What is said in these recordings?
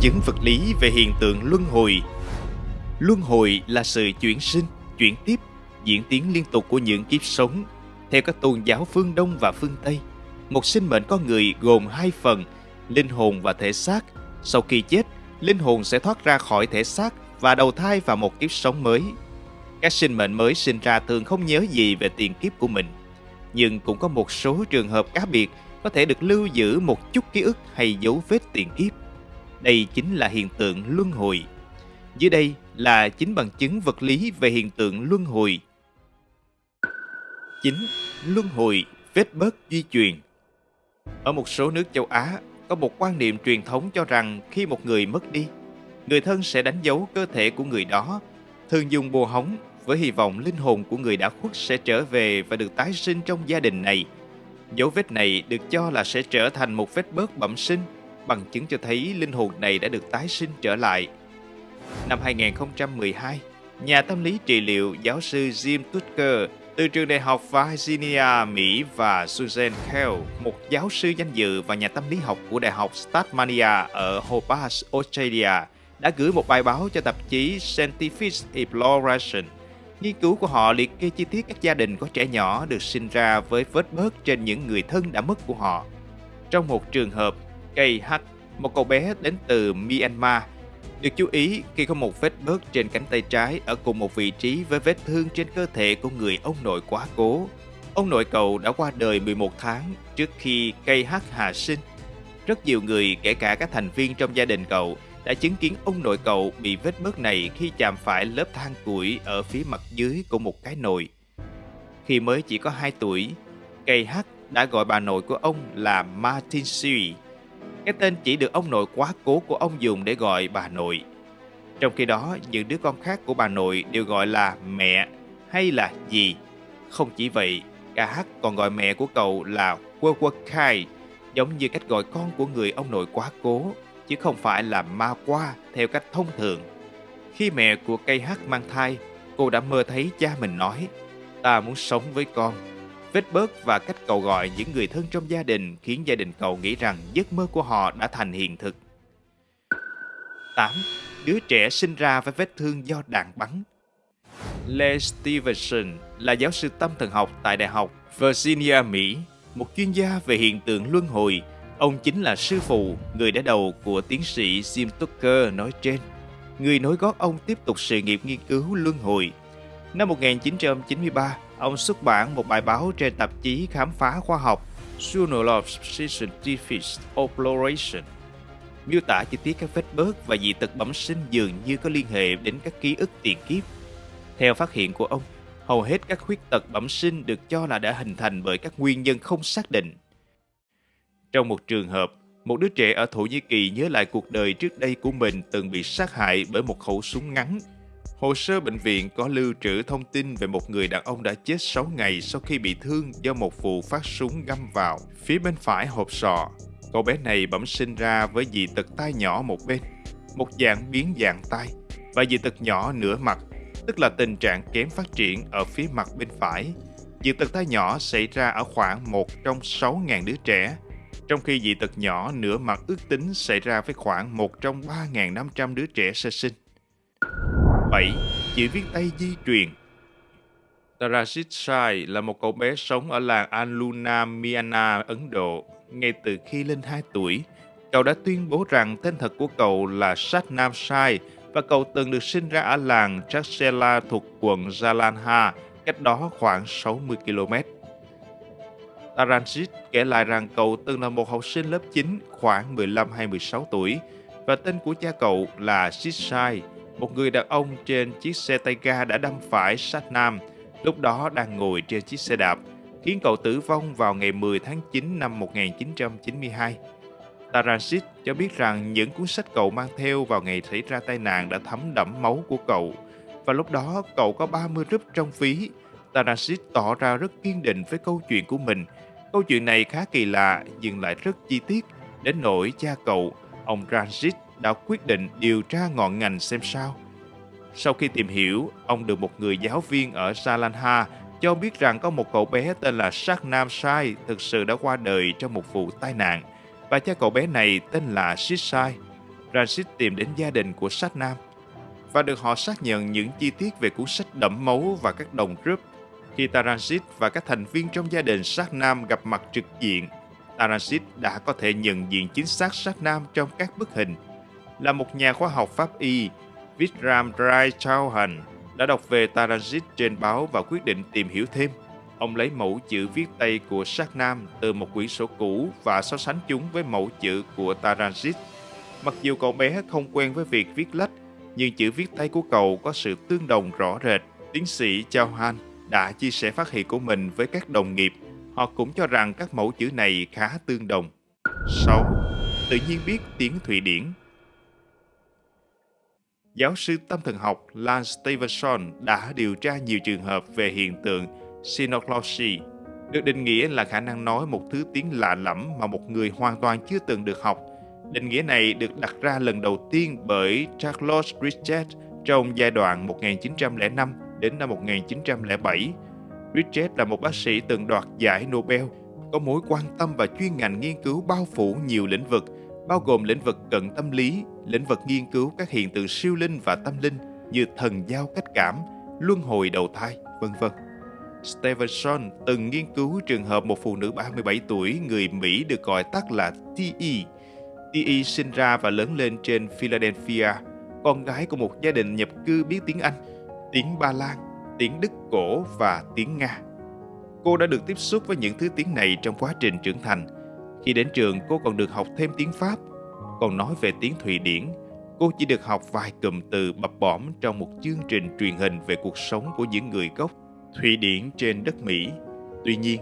chứng vật lý về hiện tượng luân hồi. Luân hồi là sự chuyển sinh, chuyển tiếp, diễn tiến liên tục của những kiếp sống. Theo các tôn giáo phương Đông và phương Tây, một sinh mệnh con người gồm hai phần, linh hồn và thể xác. Sau khi chết, linh hồn sẽ thoát ra khỏi thể xác và đầu thai vào một kiếp sống mới. Các sinh mệnh mới sinh ra thường không nhớ gì về tiền kiếp của mình, nhưng cũng có một số trường hợp cá biệt có thể được lưu giữ một chút ký ức hay dấu vết tiền kiếp. Đây chính là hiện tượng luân hồi. Dưới đây là chính bằng chứng vật lý về hiện tượng luân hồi. 9. Luân hồi, vết bớt di truyền Ở một số nước châu Á, có một quan niệm truyền thống cho rằng khi một người mất đi, người thân sẽ đánh dấu cơ thể của người đó, thường dùng bùa hóng với hy vọng linh hồn của người đã khuất sẽ trở về và được tái sinh trong gia đình này. Dấu vết này được cho là sẽ trở thành một vết bớt bẩm sinh, bằng chứng cho thấy linh hồn này đã được tái sinh trở lại. Năm 2012, nhà tâm lý trị liệu giáo sư Jim Tucker từ trường đại học Virginia, Mỹ và Susan Kell, một giáo sư danh dự và nhà tâm lý học của đại học Tasmania ở Hobart, Australia, đã gửi một bài báo cho tạp chí Scientific Exploration. Nghiên cứu của họ liệt kê chi tiết các gia đình có trẻ nhỏ được sinh ra với vết bớt trên những người thân đã mất của họ. Trong một trường hợp, KH, một cậu bé đến từ Myanmar, được chú ý khi có một vết bớt trên cánh tay trái ở cùng một vị trí với vết thương trên cơ thể của người ông nội quá cố. Ông nội cậu đã qua đời 11 tháng trước khi KH hạ sinh. Rất nhiều người, kể cả các thành viên trong gia đình cậu, đã chứng kiến ông nội cậu bị vết bớt này khi chạm phải lớp than củi ở phía mặt dưới của một cái nồi. Khi mới chỉ có 2 tuổi, Kh đã gọi bà nội của ông là Martin Sui cái tên chỉ được ông nội quá cố của ông dùng để gọi bà nội. Trong khi đó, những đứa con khác của bà nội đều gọi là mẹ hay là dì. Không chỉ vậy, cả H còn gọi mẹ của cậu là Quơ Quơ Khai, giống như cách gọi con của người ông nội quá cố, chứ không phải là ma qua theo cách thông thường. Khi mẹ của cây H mang thai, cô đã mơ thấy cha mình nói, ta muốn sống với con Vết bớt và cách cậu gọi những người thân trong gia đình khiến gia đình cậu nghĩ rằng giấc mơ của họ đã thành hiện thực. 8. Đứa trẻ sinh ra với vết thương do đạn bắn Lee Stevenson là giáo sư tâm thần học tại Đại học Virginia, Mỹ, một chuyên gia về hiện tượng luân hồi. Ông chính là sư phụ, người đã đầu của tiến sĩ Jim Tucker nói trên. Người nối gót ông tiếp tục sự nghiệp nghiên cứu luân hồi. Năm 1993, ông xuất bản một bài báo trên tạp chí khám phá khoa học Journal of Scientific Exploration miêu tả chi tiết các vết bớt và dị tật bẩm sinh dường như có liên hệ đến các ký ức tiền kiếp. Theo phát hiện của ông, hầu hết các khuyết tật bẩm sinh được cho là đã hình thành bởi các nguyên nhân không xác định. Trong một trường hợp, một đứa trẻ ở Thổ Nhĩ Kỳ nhớ lại cuộc đời trước đây của mình từng bị sát hại bởi một khẩu súng ngắn Hồ sơ bệnh viện có lưu trữ thông tin về một người đàn ông đã chết 6 ngày sau khi bị thương do một vụ phát súng găm vào phía bên phải hộp sọ. Cậu bé này bẩm sinh ra với dị tật tai nhỏ một bên, một dạng biến dạng tai và dị tật nhỏ nửa mặt, tức là tình trạng kém phát triển ở phía mặt bên phải. Dị tật tai nhỏ xảy ra ở khoảng một trong 6.000 đứa trẻ, trong khi dị tật nhỏ nửa mặt ước tính xảy ra với khoảng một trong 3.500 đứa trẻ sơ sinh. 7. Chữ viết tay di truyền Tarajit Sai là một cậu bé sống ở làng Aluna, Myanmar, Ấn Độ. Ngay từ khi lên 2 tuổi, cậu đã tuyên bố rằng tên thật của cậu là Satnam Sai và cậu từng được sinh ra ở làng Chaksela thuộc quận Jalandhar, cách đó khoảng 60 km. Taranjit kể lại rằng cậu từng là một học sinh lớp 9 khoảng 15 hay 16 tuổi và tên của cha cậu là Sisai, một người đàn ông trên chiếc xe tay ga đã đâm phải sát nam, lúc đó đang ngồi trên chiếc xe đạp, khiến cậu tử vong vào ngày 10 tháng 9 năm 1992. Taransit cho biết rằng những cuốn sách cậu mang theo vào ngày xảy ra tai nạn đã thấm đẫm máu của cậu, và lúc đó cậu có 30 rúp trong ví. Taransit tỏ ra rất kiên định với câu chuyện của mình. Câu chuyện này khá kỳ lạ, nhưng lại rất chi tiết, đến nỗi cha cậu, ông Transit đã quyết định điều tra ngọn ngành xem sao. Sau khi tìm hiểu, ông được một người giáo viên ở Salanha cho biết rằng có một cậu bé tên là Nam Sai thực sự đã qua đời trong một vụ tai nạn và cha cậu bé này tên là Sisai. Ranjit tìm đến gia đình của Sát Nam và được họ xác nhận những chi tiết về cuốn sách đẫm máu và các đồng rúp. Khi Taransit và các thành viên trong gia đình Sát Nam gặp mặt trực diện, Taransit đã có thể nhận diện chính xác Sát Nam trong các bức hình. Là một nhà khoa học pháp y, Vikram Rai Chauhan đã đọc về Tarajit trên báo và quyết định tìm hiểu thêm. Ông lấy mẫu chữ viết tay của Sát Nam từ một quyển sổ cũ và so sánh chúng với mẫu chữ của Tarajit. Mặc dù cậu bé không quen với việc viết lách, nhưng chữ viết tay của cậu có sự tương đồng rõ rệt. Tiến sĩ Chauhan đã chia sẻ phát hiện của mình với các đồng nghiệp. Họ cũng cho rằng các mẫu chữ này khá tương đồng. 6. Tự nhiên biết tiếng Thụy Điển Giáo sư tâm thần học Lance Stevenson đã điều tra nhiều trường hợp về hiện tượng Synoglossy, được định nghĩa là khả năng nói một thứ tiếng lạ lẫm mà một người hoàn toàn chưa từng được học. Định nghĩa này được đặt ra lần đầu tiên bởi Charles Richet trong giai đoạn 1905 đến năm 1907. Richet là một bác sĩ từng đoạt giải Nobel, có mối quan tâm và chuyên ngành nghiên cứu bao phủ nhiều lĩnh vực, bao gồm lĩnh vực cận tâm lý, lĩnh vực nghiên cứu các hiện tượng siêu linh và tâm linh như thần giao cách cảm, luân hồi đầu thai, vân vân. Stevenson từng nghiên cứu trường hợp một phụ nữ 37 tuổi người Mỹ được gọi tắt là T.E. T.E. sinh ra và lớn lên trên Philadelphia, con gái của một gia đình nhập cư biết tiếng Anh, tiếng Ba Lan, tiếng Đức cổ và tiếng Nga. Cô đã được tiếp xúc với những thứ tiếng này trong quá trình trưởng thành. Khi đến trường, cô còn được học thêm tiếng Pháp. Còn nói về tiếng Thụy Điển, cô chỉ được học vài cụm từ bập bõm trong một chương trình truyền hình về cuộc sống của những người gốc Thụy Điển trên đất Mỹ. Tuy nhiên,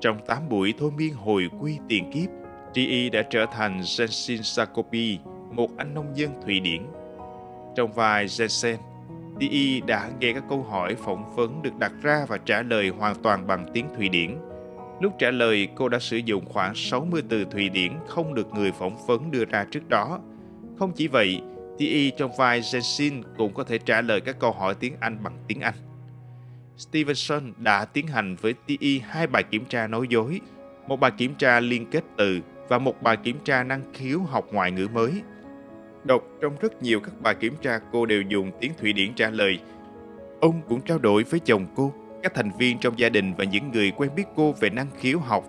trong 8 buổi thôi miên hồi quy tiền kiếp, T.E. đã trở thành Jensen Sakopi, một anh nông dân Thụy Điển. Trong vai Jensen, T.E. đã nghe các câu hỏi phỏng vấn được đặt ra và trả lời hoàn toàn bằng tiếng Thụy Điển. Lúc trả lời, cô đã sử dụng khoảng 60 từ Thụy Điển không được người phỏng vấn đưa ra trước đó. Không chỉ vậy, T.E. trong vai Jensen cũng có thể trả lời các câu hỏi tiếng Anh bằng tiếng Anh. Stevenson đã tiến hành với TE hai bài kiểm tra nói dối, một bài kiểm tra liên kết từ và một bài kiểm tra năng khiếu học ngoại ngữ mới. Đọc trong rất nhiều các bài kiểm tra cô đều dùng tiếng Thụy Điển trả lời. Ông cũng trao đổi với chồng cô, các thành viên trong gia đình và những người quen biết cô về năng khiếu học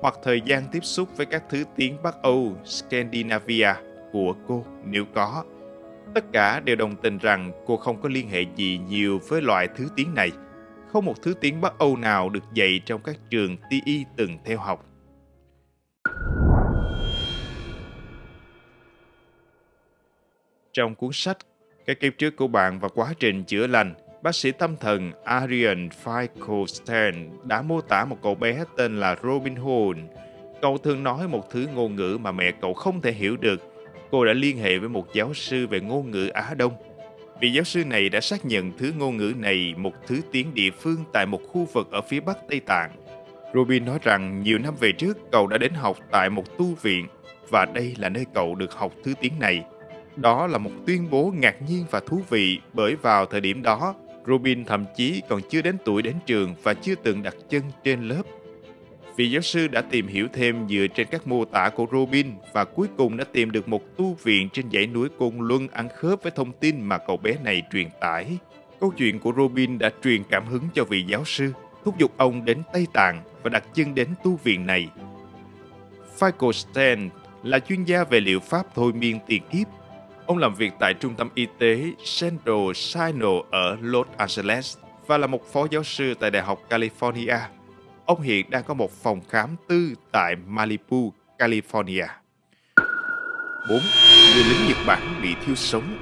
hoặc thời gian tiếp xúc với các thứ tiếng Bắc Âu, Scandinavia của cô nếu có. Tất cả đều đồng tình rằng cô không có liên hệ gì nhiều với loại thứ tiếng này – không một thứ tiếng Bắc Âu nào được dạy trong các trường TI từng theo học. Trong cuốn sách Cái kiếp trước của bạn và quá trình chữa lành, bác sĩ tâm thần Arian Finkelstein đã mô tả một cậu bé tên là Robin Hood. Cậu thường nói một thứ ngôn ngữ mà mẹ cậu không thể hiểu được. Cô đã liên hệ với một giáo sư về ngôn ngữ Á Đông Vị giáo sư này đã xác nhận thứ ngôn ngữ này một thứ tiếng địa phương tại một khu vực ở phía bắc Tây Tạng. Robin nói rằng nhiều năm về trước cậu đã đến học tại một tu viện và đây là nơi cậu được học thứ tiếng này. Đó là một tuyên bố ngạc nhiên và thú vị bởi vào thời điểm đó, Robin thậm chí còn chưa đến tuổi đến trường và chưa từng đặt chân trên lớp Vị giáo sư đã tìm hiểu thêm dựa trên các mô tả của Robin và cuối cùng đã tìm được một tu viện trên dãy núi Côn Luân ăn khớp với thông tin mà cậu bé này truyền tải. Câu chuyện của Robin đã truyền cảm hứng cho vị giáo sư, thúc giục ông đến Tây Tạng và đặt chân đến tu viện này. Finkelstein là chuyên gia về liệu pháp thôi miên tiền kiếp. Ông làm việc tại trung tâm y tế Central Sinai ở Los Angeles và là một phó giáo sư tại Đại học California Ông hiện đang có một phòng khám tư tại Malibu, California. 4. Người lính Nhật Bản bị thiêu sống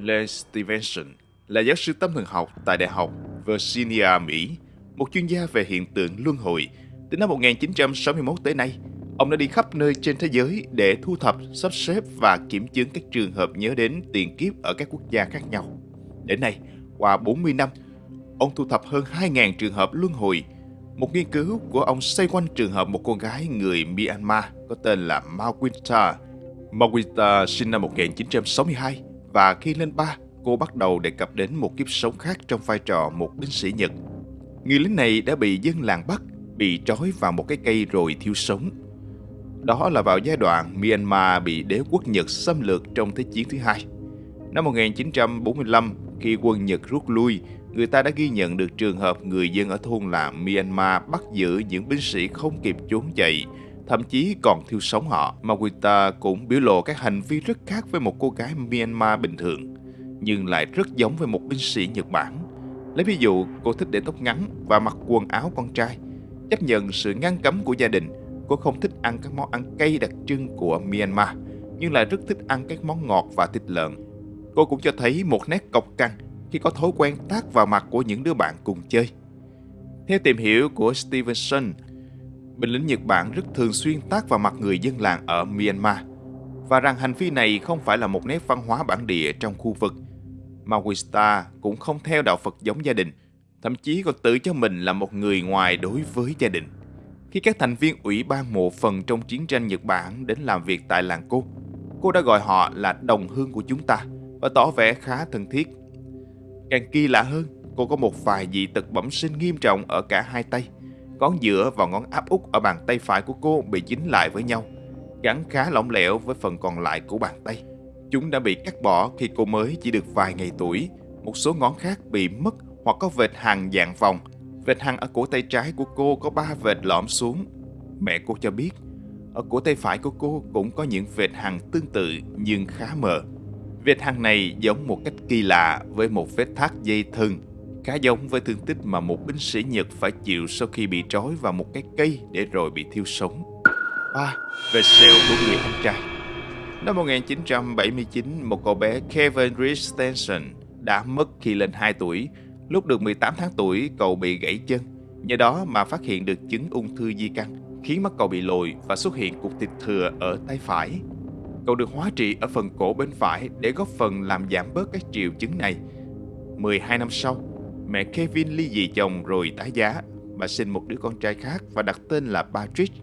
Len Stevenson là giáo sư tâm thần học tại Đại học Virginia, Mỹ, một chuyên gia về hiện tượng luân hồi. Từ năm 1961 tới nay, ông đã đi khắp nơi trên thế giới để thu thập, sắp xếp và kiểm chứng các trường hợp nhớ đến tiền kiếp ở các quốc gia khác nhau. Đến nay, qua 40 năm, ông thu thập hơn 2.000 trường hợp luân hồi một nghiên cứu của ông xoay quanh trường hợp một cô gái người Myanmar có tên là Mawinta. Mawinta sinh năm 1962 và khi lên ba, cô bắt đầu đề cập đến một kiếp sống khác trong vai trò một binh sĩ Nhật. Người lính này đã bị dân làng bắt, bị trói vào một cái cây rồi thiêu sống. Đó là vào giai đoạn Myanmar bị đế quốc Nhật xâm lược trong Thế chiến thứ hai. Năm 1945, khi quân Nhật rút lui, người ta đã ghi nhận được trường hợp người dân ở thôn làng Myanmar bắt giữ những binh sĩ không kịp trốn chạy, thậm chí còn thiêu sống họ. Mawita cũng biểu lộ các hành vi rất khác với một cô gái Myanmar bình thường, nhưng lại rất giống với một binh sĩ Nhật Bản. Lấy ví dụ, cô thích để tóc ngắn và mặc quần áo con trai. Chấp nhận sự ngăn cấm của gia đình, cô không thích ăn các món ăn cay đặc trưng của Myanmar, nhưng lại rất thích ăn các món ngọt và thịt lợn. Cô cũng cho thấy một nét cọc cằn khi có thói quen tác vào mặt của những đứa bạn cùng chơi. Theo tìm hiểu của Stevenson, binh lính Nhật Bản rất thường xuyên tác vào mặt người dân làng ở Myanmar và rằng hành vi này không phải là một nét văn hóa bản địa trong khu vực. Mawista cũng không theo đạo Phật giống gia đình, thậm chí còn tự cho mình là một người ngoài đối với gia đình. Khi các thành viên ủy ban mộ phần trong chiến tranh Nhật Bản đến làm việc tại làng cô, cô đã gọi họ là đồng hương của chúng ta và tỏ vẻ khá thân thiết. Càng kỳ lạ hơn, cô có một vài dị tật bẩm sinh nghiêm trọng ở cả hai tay. Ngón giữa và ngón áp út ở bàn tay phải của cô bị dính lại với nhau, gắn khá lỏng lẻo với phần còn lại của bàn tay. Chúng đã bị cắt bỏ khi cô mới chỉ được vài ngày tuổi. Một số ngón khác bị mất hoặc có vệt hàng dạng vòng. Vệt hằn ở cổ tay trái của cô có ba vệt lõm xuống. Mẹ cô cho biết, ở cổ tay phải của cô cũng có những vệt hằn tương tự nhưng khá mờ. Vệt hằn này giống một cách kỳ lạ với một vết thắt dây thừng, khá giống với thương tích mà một binh sĩ Nhật phải chịu sau khi bị trói vào một cái cây để rồi bị thiêu sống. À, Vệt sẹo của người anh trai Năm 1979, một cậu bé Kevin Christensen đã mất khi lên 2 tuổi. Lúc được 18 tháng tuổi, cậu bị gãy chân. Nhờ đó mà phát hiện được chứng ung thư di căn, khiến mắt cậu bị lồi và xuất hiện cục thịt thừa ở tay phải. Cậu được hóa trị ở phần cổ bên phải để góp phần làm giảm bớt các triệu chứng này. 12 năm sau, mẹ Kevin ly dị chồng rồi tái giá. Bà sinh một đứa con trai khác và đặt tên là Patrick.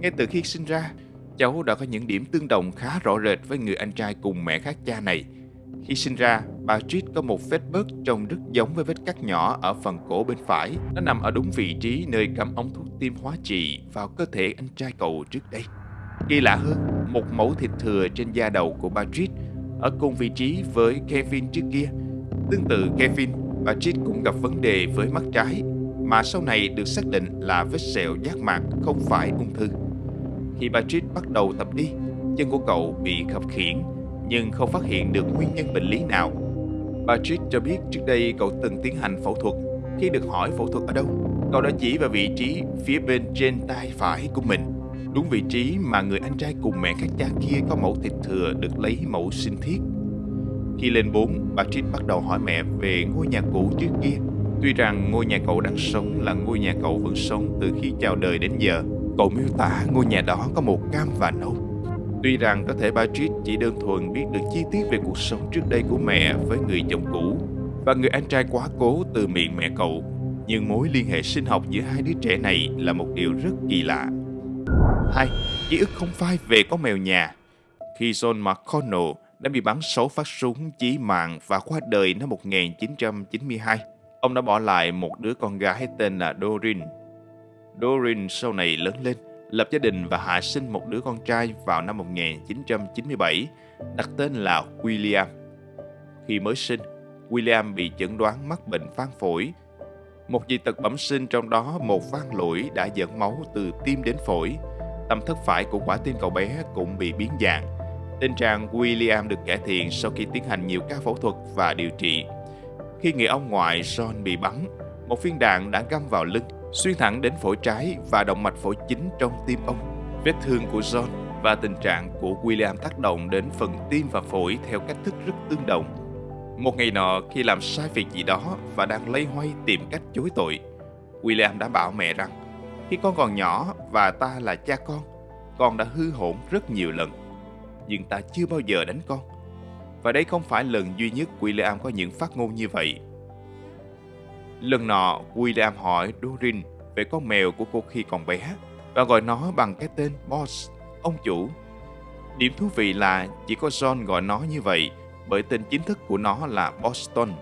Ngay từ khi sinh ra, cháu đã có những điểm tương đồng khá rõ rệt với người anh trai cùng mẹ khác cha này. Khi sinh ra, Bà Patrick có một vết bớt trông rất giống với vết cắt nhỏ ở phần cổ bên phải. Nó nằm ở đúng vị trí nơi cắm ống thuốc tiêm hóa trị vào cơ thể anh trai cậu trước đây. Kỳ lạ hơn, một mẫu thịt thừa trên da đầu của bà Patrick ở cùng vị trí với Kevin trước kia. Tương tự Kevin, bà Patrick cũng gặp vấn đề với mắt trái, mà sau này được xác định là vết sẹo giác mạc không phải ung thư. Khi bà Patrick bắt đầu tập đi, chân của cậu bị khập khiễng, nhưng không phát hiện được nguyên nhân bệnh lý nào. Patrick cho biết trước đây cậu từng tiến hành phẫu thuật. Khi được hỏi phẫu thuật ở đâu, cậu đã chỉ vào vị trí phía bên trên tay phải của mình đúng vị trí mà người anh trai cùng mẹ khác cha kia có mẫu thịt thừa được lấy mẫu sinh thiết. Khi lên 4, Patrick bắt đầu hỏi mẹ về ngôi nhà cũ trước kia. Tuy rằng ngôi nhà cậu đang sống là ngôi nhà cậu vẫn sống từ khi chào đời đến giờ, cậu miêu tả ngôi nhà đó có màu cam và nâu. Tuy rằng có thể Patrick chỉ đơn thuần biết được chi tiết về cuộc sống trước đây của mẹ với người chồng cũ và người anh trai quá cố từ miệng mẹ cậu, nhưng mối liên hệ sinh học giữa hai đứa trẻ này là một điều rất kỳ lạ. Hai, Ký ức không phai về con mèo nhà Khi John McConnell đã bị bắn 6 phát súng chí mạng và qua đời năm 1992, ông đã bỏ lại một đứa con gái tên là Doreen. Doreen sau này lớn lên, lập gia đình và hạ sinh một đứa con trai vào năm 1997, đặt tên là William. Khi mới sinh, William bị chẩn đoán mắc bệnh phan phổi. Một dị tật bẩm sinh trong đó một van lũi đã dẫn máu từ tim đến phổi, tâm thất phải của quả tim cậu bé cũng bị biến dạng. Tình trạng William được cải thiện sau khi tiến hành nhiều ca phẫu thuật và điều trị. Khi người ông ngoại John bị bắn, một viên đạn đã găm vào lưng, xuyên thẳng đến phổi trái và động mạch phổi chính trong tim ông. Vết thương của John và tình trạng của William tác động đến phần tim và phổi theo cách thức rất tương đồng. Một ngày nọ, khi làm sai việc gì đó và đang lây hoay tìm cách chối tội, William đã bảo mẹ rằng khi con còn nhỏ và ta là cha con, con đã hư hổn rất nhiều lần. Nhưng ta chưa bao giờ đánh con. Và đây không phải lần duy nhất William có những phát ngôn như vậy. Lần nọ, William hỏi Dorin về con mèo của cô khi còn bé và gọi nó bằng cái tên Boss, ông chủ. Điểm thú vị là chỉ có John gọi nó như vậy bởi tên chính thức của nó là Boston.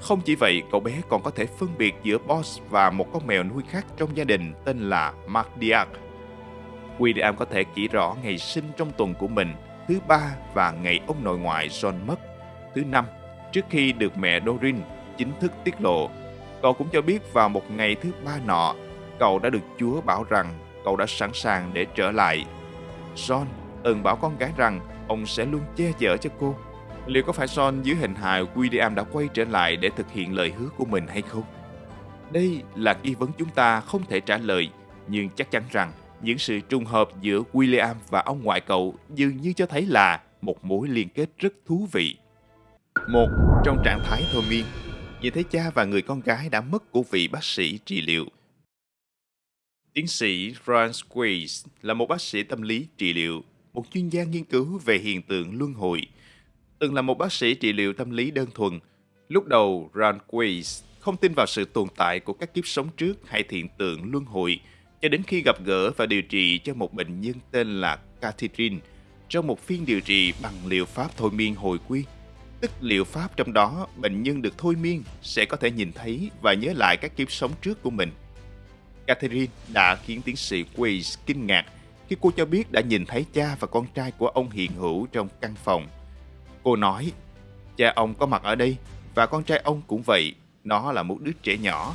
Không chỉ vậy, cậu bé còn có thể phân biệt giữa Boss và một con mèo nuôi khác trong gia đình tên là Mark William có thể chỉ rõ ngày sinh trong tuần của mình, thứ ba và ngày ông nội ngoại John mất, thứ năm, trước khi được mẹ Dorin chính thức tiết lộ. Cậu cũng cho biết vào một ngày thứ ba nọ, cậu đã được Chúa bảo rằng cậu đã sẵn sàng để trở lại. John từng bảo con gái rằng ông sẽ luôn che chở cho cô. Liệu có phải John dưới hình hài William đã quay trở lại để thực hiện lời hứa của mình hay không? Đây là nghi vấn chúng ta không thể trả lời, nhưng chắc chắn rằng những sự trùng hợp giữa William và ông ngoại cậu dường như cho thấy là một mối liên kết rất thú vị. Một, trong trạng thái thôi miên, nhìn thấy cha và người con gái đã mất của vị bác sĩ trị liệu. Tiến sĩ Franz Weiss là một bác sĩ tâm lý trị liệu, một chuyên gia nghiên cứu về hiện tượng luân hồi. Từng là một bác sĩ trị liệu tâm lý đơn thuần, lúc đầu Franz Weiss không tin vào sự tồn tại của các kiếp sống trước hay hiện tượng luân hồi cho đến khi gặp gỡ và điều trị cho một bệnh nhân tên là Catherine trong một phiên điều trị bằng liệu pháp thôi miên hồi quy. Tức liệu pháp trong đó bệnh nhân được thôi miên sẽ có thể nhìn thấy và nhớ lại các kiếp sống trước của mình. Catherine đã khiến tiến sĩ Weiss kinh ngạc khi cô cho biết đã nhìn thấy cha và con trai của ông hiện hữu trong căn phòng. Cô nói, cha ông có mặt ở đây và con trai ông cũng vậy, nó là một đứa trẻ nhỏ.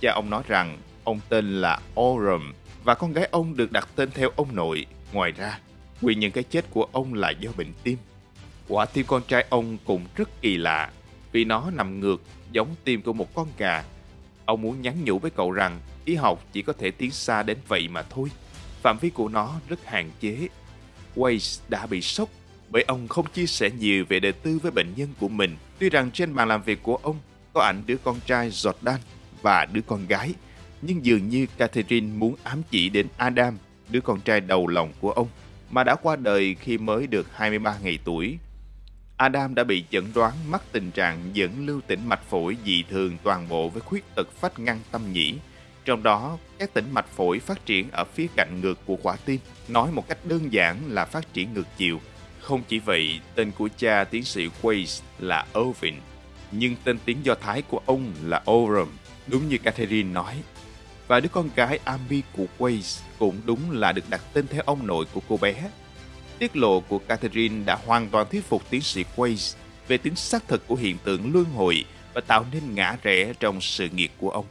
Cha ông nói rằng ông tên là Oram và con gái ông được đặt tên theo ông nội. Ngoài ra, nguyên nhân cái chết của ông là do bệnh tim. Quả tim con trai ông cũng rất kỳ lạ vì nó nằm ngược giống tim của một con gà. Ông muốn nhắn nhủ với cậu rằng y học chỉ có thể tiến xa đến vậy mà thôi. Phạm vi của nó rất hạn chế. Weiss đã bị sốc bởi ông không chia sẻ nhiều về đời tư với bệnh nhân của mình. Tuy rằng trên bàn làm việc của ông có ảnh đứa con trai Jordan và đứa con gái, nhưng dường như Catherine muốn ám chỉ đến Adam, đứa con trai đầu lòng của ông, mà đã qua đời khi mới được 23 ngày tuổi. Adam đã bị chẩn đoán mắc tình trạng dẫn lưu tĩnh mạch phổi dị thường toàn bộ với khuyết tật phách ngăn tâm nhĩ. Trong đó, các tĩnh mạch phổi phát triển ở phía cạnh ngược của quả tim, nói một cách đơn giản là phát triển ngược chiều. Không chỉ vậy, tên của cha tiến sĩ Weiss là Ovin, nhưng tên tiếng Do Thái của ông là Oram, đúng như Catherine nói. Và đứa con gái Ami của Weiss cũng đúng là được đặt tên theo ông nội của cô bé. Tiết lộ của Catherine đã hoàn toàn thuyết phục tiến sĩ Weiss về tính xác thực của hiện tượng luân hồi và tạo nên ngã rẽ trong sự nghiệp của ông.